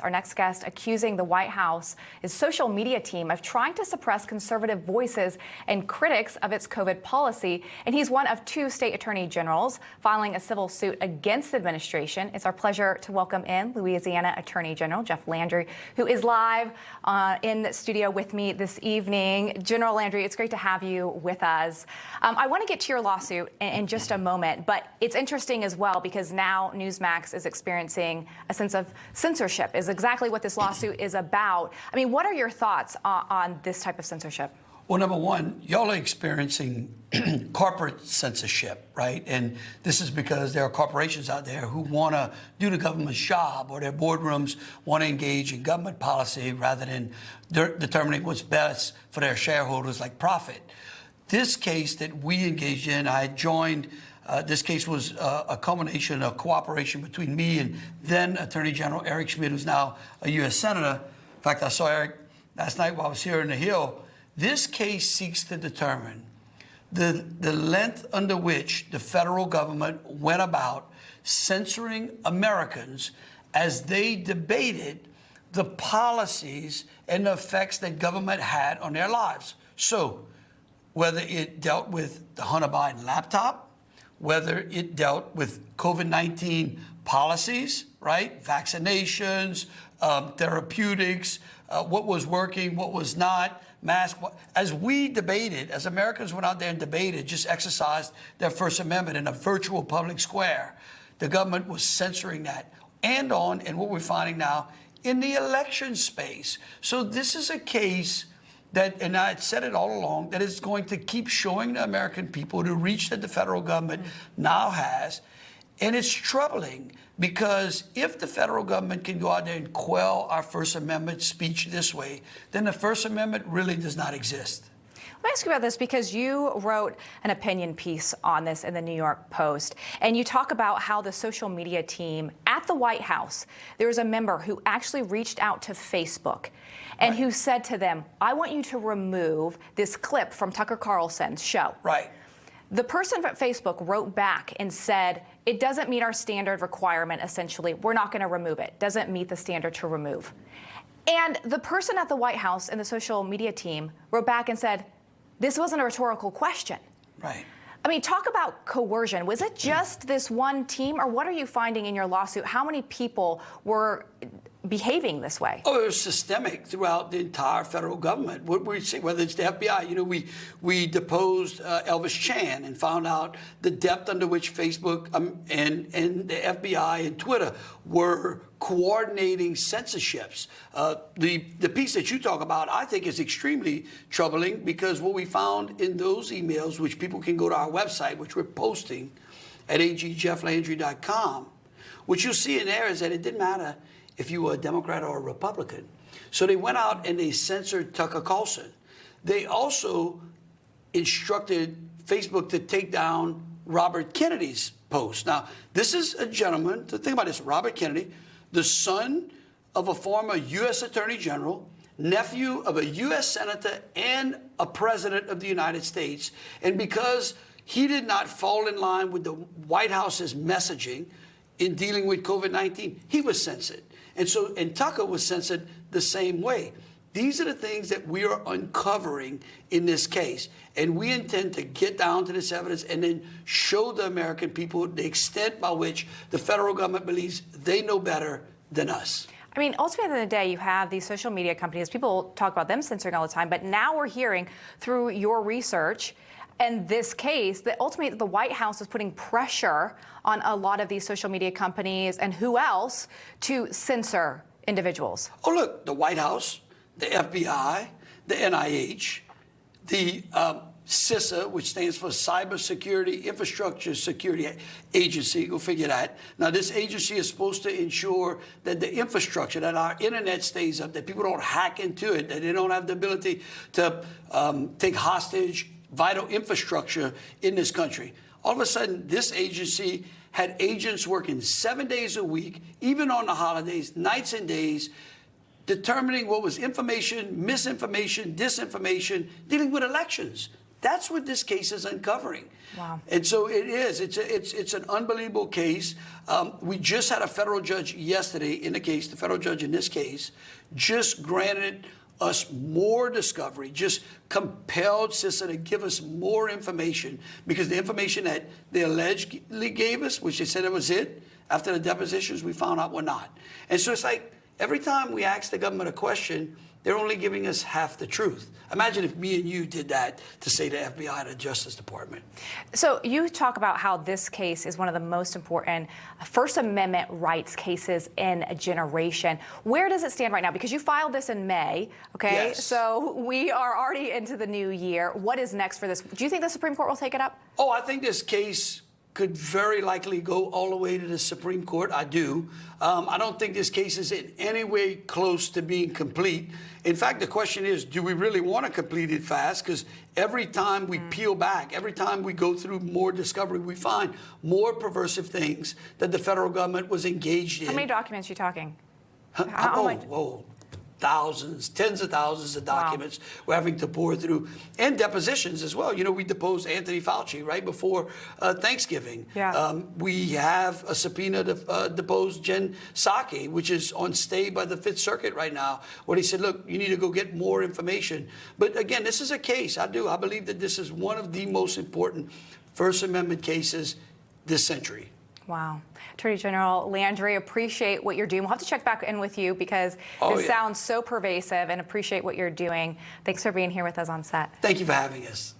Our next guest accusing the White House, his social media team, of trying to suppress conservative voices and critics of its COVID policy. And he's one of two state attorney generals filing a civil suit against the administration. It's our pleasure to welcome in Louisiana Attorney General Jeff Landry, who is live uh, in the studio with me this evening. General Landry, it's great to have you with us. Um, I want to get to your lawsuit in, in just a moment, but it's interesting as well because now Newsmax is experiencing a sense of censorship is exactly what this lawsuit is about. I mean, what are your thoughts on, on this type of censorship? Well, number one, y'all are experiencing corporate censorship, right? And this is because there are corporations out there who want to do the government's job or their boardrooms want to engage in government policy rather than de determining what's best for their shareholders like profit. This case that we engaged in, I joined uh, this case was uh, a culmination of cooperation between me and then Attorney General Eric Schmitt, who's now a U.S. Senator. In fact, I saw Eric last night while I was here in the Hill. This case seeks to determine the, the length under which the federal government went about censoring Americans as they debated the policies and the effects that government had on their lives. So, whether it dealt with the Hunter Biden laptop, whether it dealt with COVID-19 policies, right? Vaccinations, um, therapeutics, uh, what was working, what was not, mask. As we debated, as Americans went out there and debated, just exercised their First Amendment in a virtual public square, the government was censoring that. And on, and what we're finding now, in the election space. So this is a case that, and I said it all along, that is going to keep showing the American people the reach that the federal government now has. And it's troubling because if the federal government can go out there and quell our First Amendment speech this way, then the First Amendment really does not exist. Let me ask you about this because you wrote an opinion piece on this in the New York Post, and you talk about how the social media team at the White House, there was a member who actually reached out to Facebook and right. who said to them, I want you to remove this clip from Tucker Carlson's show. Right. The person at Facebook wrote back and said, it doesn't meet our standard requirement, essentially. We're not going to remove it. Doesn't meet the standard to remove. And the person at the White House and the social media team wrote back and said, this wasn't a rhetorical question. Right. I mean, talk about coercion. Was it mm. just this one team, or what are you finding in your lawsuit? How many people were behaving this way? Oh, it was systemic throughout the entire federal government. What we see, whether it's the FBI, you know, we we deposed uh, Elvis Chan and found out the depth under which Facebook um, and and the FBI and Twitter were coordinating censorships. Uh, the the piece that you talk about, I think, is extremely troubling because what we found in those emails, which people can go to our website, which we're posting at agjefflandry.com, what you'll see in there is that it didn't matter if you were a Democrat or a Republican. So they went out and they censored Tucker Carlson. They also instructed Facebook to take down Robert Kennedy's post. Now, this is a gentleman, to think about this, Robert Kennedy, the son of a former U.S. Attorney General, nephew of a U.S. Senator and a President of the United States. And because he did not fall in line with the White House's messaging in dealing with COVID-19, he was censored. And so, and Tucker was censored the same way. These are the things that we are uncovering in this case. And we intend to get down to this evidence and then show the American people the extent by which the federal government believes they know better than us. I mean, ultimately, at the end of the day, you have these social media companies. People talk about them censoring all the time, but now we're hearing through your research and this case that ultimately the White House is putting pressure on a lot of these social media companies and who else to censor individuals. Oh, look, the White House, the FBI, the NIH, the um, CISA, which stands for Cybersecurity Infrastructure Security Agency. Go figure that. Now, this agency is supposed to ensure that the infrastructure, that our internet stays up, that people don't hack into it, that they don't have the ability to um, take hostage vital infrastructure in this country. All of a sudden, this agency had agents working seven days a week, even on the holidays, nights and days, determining what was information, misinformation, disinformation, dealing with elections. That's what this case is uncovering. Wow. And so it is. It's a, it's it's an unbelievable case. Um, we just had a federal judge yesterday in the case. The federal judge in this case just granted us more discovery, just compelled CISA to give us more information because the information that they allegedly gave us, which they said it was it, after the depositions, we found out were not. And so it's like every time we ask the government a question, they're only giving us half the truth. Imagine if me and you did that to say the FBI and the Justice Department. So you talk about how this case is one of the most important First Amendment rights cases in a generation. Where does it stand right now? Because you filed this in May, okay? Yes. So we are already into the new year. What is next for this? Do you think the Supreme Court will take it up? Oh, I think this case could very likely go all the way to the Supreme Court. I do. Um, I don't think this case is in any way close to being complete. In fact, the question is do we really want to complete it fast? Because every time we peel back, every time we go through more discovery, we find more perversive things that the federal government was engaged in. How many documents are you talking? Huh? How oh, whoa. Thousands, tens of thousands of documents we're having to pour through, and depositions as well. You know, we deposed Anthony Fauci right before uh, Thanksgiving. Yeah. Um, we have a subpoena to uh, depose Jen Psaki, which is on stay by the Fifth Circuit right now, where he said, look, you need to go get more information. But again, this is a case. I do. I believe that this is one of the most important First Amendment cases this century. Wow. Attorney General Landry, appreciate what you're doing. We'll have to check back in with you because Oh, this yeah. sounds so pervasive and appreciate what you're doing. Thanks for being here with us on set. Thank you for having us.